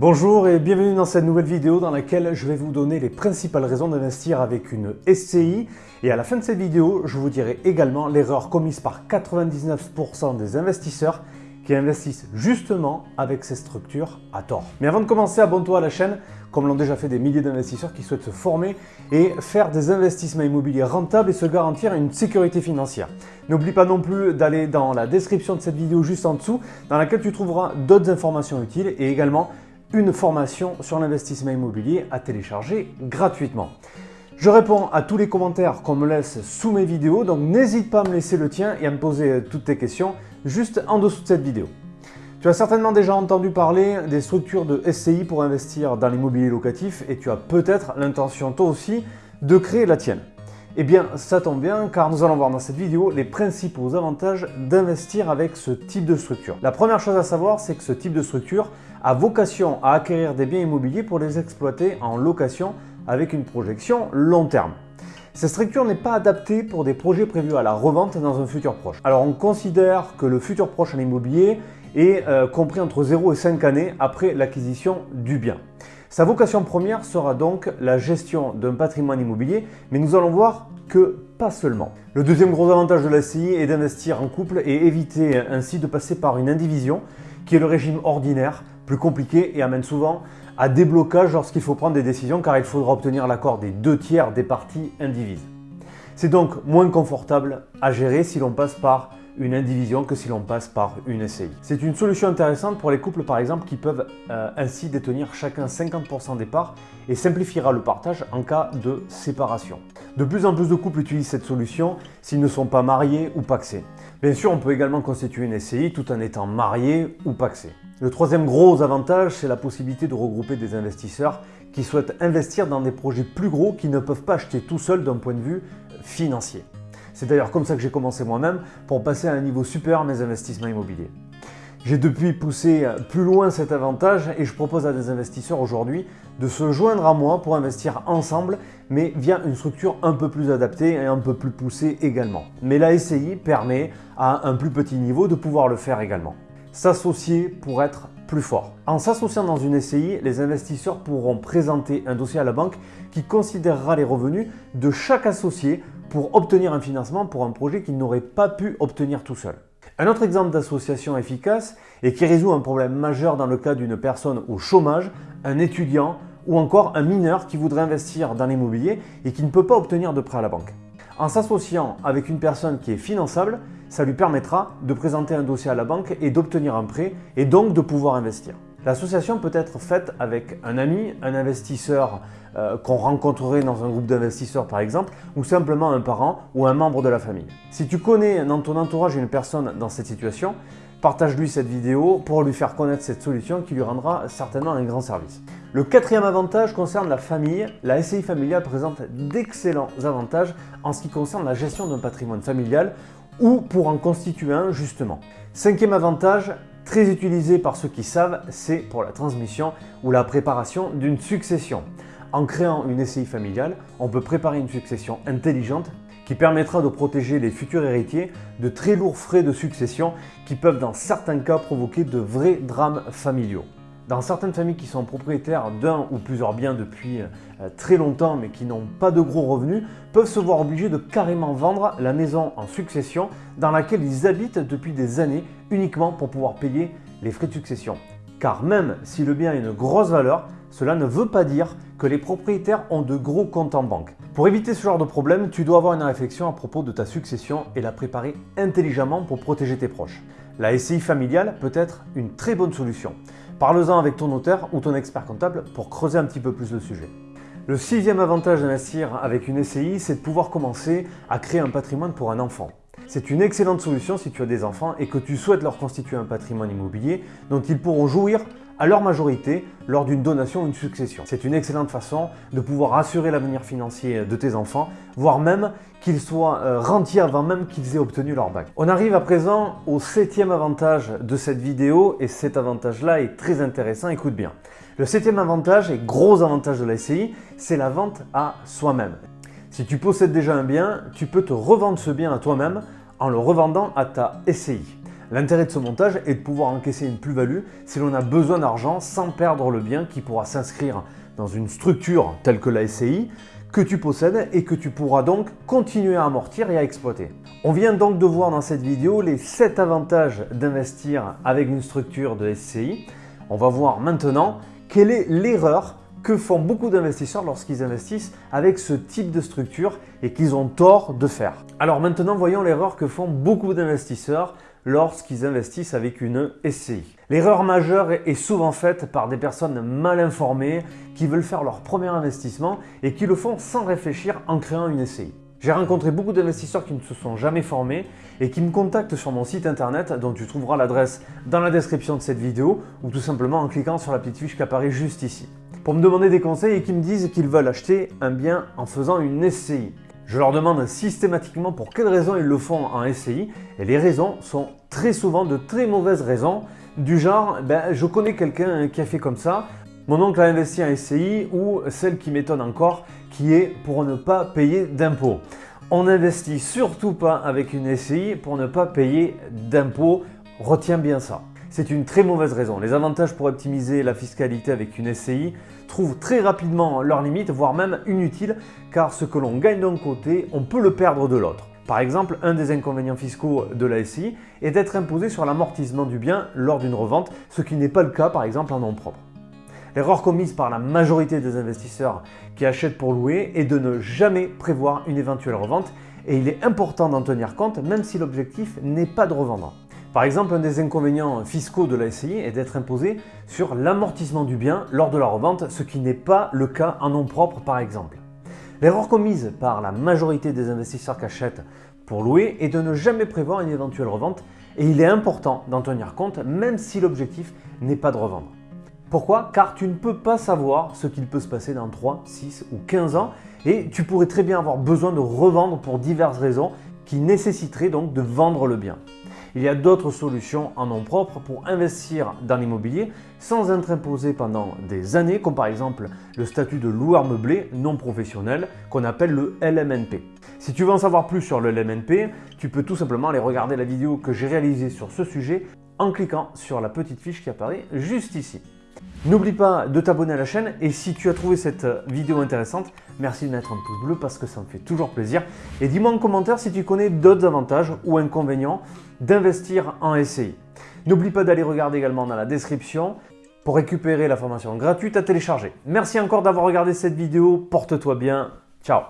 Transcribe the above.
Bonjour et bienvenue dans cette nouvelle vidéo dans laquelle je vais vous donner les principales raisons d'investir avec une SCI et à la fin de cette vidéo, je vous dirai également l'erreur commise par 99% des investisseurs qui investissent justement avec ces structures à tort. Mais avant de commencer, abonne-toi à la chaîne, comme l'ont déjà fait des milliers d'investisseurs qui souhaitent se former et faire des investissements immobiliers rentables et se garantir une sécurité financière. N'oublie pas non plus d'aller dans la description de cette vidéo juste en dessous, dans laquelle tu trouveras d'autres informations utiles et également une formation sur l'investissement immobilier à télécharger gratuitement. Je réponds à tous les commentaires qu'on me laisse sous mes vidéos, donc n'hésite pas à me laisser le tien et à me poser toutes tes questions juste en dessous de cette vidéo. Tu as certainement déjà entendu parler des structures de SCI pour investir dans l'immobilier locatif et tu as peut-être l'intention toi aussi de créer la tienne. Eh bien, ça tombe bien car nous allons voir dans cette vidéo les principaux avantages d'investir avec ce type de structure. La première chose à savoir, c'est que ce type de structure a vocation à acquérir des biens immobiliers pour les exploiter en location avec une projection long terme. Cette structure n'est pas adaptée pour des projets prévus à la revente dans un futur proche. Alors on considère que le futur proche en immobilier est euh, compris entre 0 et 5 années après l'acquisition du bien. Sa vocation première sera donc la gestion d'un patrimoine immobilier, mais nous allons voir que pas seulement. Le deuxième gros avantage de la SCI est d'investir en couple et éviter ainsi de passer par une indivision qui est le régime ordinaire, plus compliqué et amène souvent à des blocages lorsqu'il faut prendre des décisions car il faudra obtenir l'accord des deux tiers des parties indivises. C'est donc moins confortable à gérer si l'on passe par une indivision que si l'on passe par une SCI. C'est une solution intéressante pour les couples par exemple qui peuvent euh, ainsi détenir chacun 50% des parts et simplifiera le partage en cas de séparation. De plus en plus de couples utilisent cette solution s'ils ne sont pas mariés ou paxés. Bien sûr, on peut également constituer une SCI tout en étant marié ou paxé. Le troisième gros avantage, c'est la possibilité de regrouper des investisseurs qui souhaitent investir dans des projets plus gros qu'ils ne peuvent pas acheter tout seuls d'un point de vue financier. C'est d'ailleurs comme ça que j'ai commencé moi-même pour passer à un niveau supérieur mes investissements immobiliers. J'ai depuis poussé plus loin cet avantage et je propose à des investisseurs aujourd'hui de se joindre à moi pour investir ensemble mais via une structure un peu plus adaptée et un peu plus poussée également. Mais la SCI permet à un plus petit niveau de pouvoir le faire également. S'associer pour être En s'associant dans une SCI, les investisseurs pourront présenter un dossier à la banque qui considérera les revenus de chaque associé pour obtenir un financement pour un projet qu'il n'aurait pas pu obtenir tout seul. Un autre exemple d'association efficace et qui résout un problème majeur dans le cas d'une personne au chômage, un étudiant ou encore un mineur qui voudrait investir dans l'immobilier et qui ne peut pas obtenir de prêt à la banque. En s'associant avec une personne qui est finançable, ça lui permettra de présenter un dossier à la banque et d'obtenir un prêt et donc de pouvoir investir. L'association peut être faite avec un ami, un investisseur euh, qu'on rencontrerait dans un groupe d'investisseurs par exemple, ou simplement un parent ou un membre de la famille. Si tu connais dans ton entourage une personne dans cette situation, partage-lui cette vidéo pour lui faire connaître cette solution qui lui rendra certainement un grand service. Le quatrième avantage concerne la famille. La SCI familiale présente d'excellents avantages en ce qui concerne la gestion d'un patrimoine familial ou pour en constituer un justement. Cinquième avantage, très utilisé par ceux qui savent, c'est pour la transmission ou la préparation d'une succession. En créant une SCI familiale, on peut préparer une succession intelligente qui permettra de protéger les futurs héritiers de très lourds frais de succession qui peuvent dans certains cas provoquer de vrais drames familiaux. Dans certaines familles qui sont propriétaires d'un ou plusieurs biens depuis euh, très longtemps mais qui n'ont pas de gros revenus, peuvent se voir obligés de carrément vendre la maison en succession dans laquelle ils habitent depuis des années uniquement pour pouvoir payer les frais de succession. Car même si le bien a une grosse valeur, cela ne veut pas dire que les propriétaires ont de gros comptes en banque. Pour éviter ce genre de problème, tu dois avoir une réflexion à propos de ta succession et la préparer intelligemment pour protéger tes proches. La SCI familiale peut être une très bonne solution. Parle-en avec ton notaire ou ton expert comptable pour creuser un petit peu plus le sujet. Le sixième avantage d'investir avec une SCI, c'est de pouvoir commencer à créer un patrimoine pour un enfant. C'est une excellente solution si tu as des enfants et que tu souhaites leur constituer un patrimoine immobilier dont ils pourront jouir à leur majorité lors d'une donation ou une succession. C'est une excellente façon de pouvoir assurer l'avenir financier de tes enfants, voire même qu'ils soient euh, rentiers avant même qu'ils aient obtenu leur bac. On arrive à présent au septième avantage de cette vidéo et cet avantage-là est très intéressant, écoute bien. Le septième avantage et gros avantage de la SCI, c'est la vente à soi-même. Si tu possèdes déjà un bien, tu peux te revendre ce bien à toi-même en le revendant à ta SCI. L'intérêt de ce montage est de pouvoir encaisser une plus-value si l'on a besoin d'argent sans perdre le bien qui pourra s'inscrire dans une structure telle que la SCI que tu possèdes et que tu pourras donc continuer à amortir et à exploiter. On vient donc de voir dans cette vidéo les 7 avantages d'investir avec une structure de SCI. On va voir maintenant quelle est l'erreur que font beaucoup d'investisseurs lorsqu'ils investissent avec ce type de structure et qu'ils ont tort de faire. Alors maintenant, voyons l'erreur que font beaucoup d'investisseurs lorsqu'ils investissent avec une SCI. L'erreur majeure est souvent faite par des personnes mal informées qui veulent faire leur premier investissement et qui le font sans réfléchir en créant une SCI. J'ai rencontré beaucoup d'investisseurs qui ne se sont jamais formés et qui me contactent sur mon site internet dont tu trouveras l'adresse dans la description de cette vidéo ou tout simplement en cliquant sur la petite fiche qui apparaît juste ici pour me demander des conseils et qui me disent qu'ils veulent acheter un bien en faisant une SCI. Je leur demande systématiquement pour quelles raisons ils le font en SCI et les raisons sont très souvent de très mauvaises raisons du genre ben, je connais quelqu'un qui a fait comme ça, mon oncle a investi en SCI ou celle qui m'étonne encore qui est pour ne pas payer d'impôts. On n'investit surtout pas avec une SCI pour ne pas payer d'impôts, retiens bien ça. C'est une très mauvaise raison. Les avantages pour optimiser la fiscalité avec une SCI trouvent très rapidement leurs limites, voire même inutiles, car ce que l'on gagne d'un côté, on peut le perdre de l'autre. Par exemple, un des inconvénients fiscaux de la SCI est d'être imposé sur l'amortissement du bien lors d'une revente, ce qui n'est pas le cas par exemple en nom propre. L'erreur commise par la majorité des investisseurs qui achètent pour louer est de ne jamais prévoir une éventuelle revente et il est important d'en tenir compte même si l'objectif n'est pas de revendre. Par exemple, un des inconvénients fiscaux de la SCI est d'être imposé sur l'amortissement du bien lors de la revente, ce qui n'est pas le cas en nom propre par exemple. L'erreur commise par la majorité des investisseurs qui achètent pour louer est de ne jamais prévoir une éventuelle revente et il est important d'en tenir compte même si l'objectif n'est pas de revendre. Pourquoi? Car tu ne peux pas savoir ce qu'il peut se passer dans 3, 6 ou 15 ans et tu pourrais très bien avoir besoin de revendre pour diverses raisons qui nécessiteraient donc de vendre le bien. Il y a d'autres solutions en nom propre pour investir dans l'immobilier sans être imposé pendant des années, comme par exemple le statut de loueur meublé non professionnel qu'on appelle le LMNP. Si tu veux en savoir plus sur le LMNP, tu peux tout simplement aller regarder la vidéo que j'ai réalisée sur ce sujet en cliquant sur la petite fiche qui apparaît juste ici. N'oublie pas de t'abonner à la chaîne et si tu as trouvé cette vidéo intéressante, merci de mettre un pouce bleu parce que ça me fait toujours plaisir. Et dis-moi en commentaire si tu connais d'autres avantages ou inconvénients d'investir en SCI. N'oublie pas d'aller regarder également dans la description pour récupérer la formation gratuite à télécharger. Merci encore d'avoir regardé cette vidéo, porte-toi bien, ciao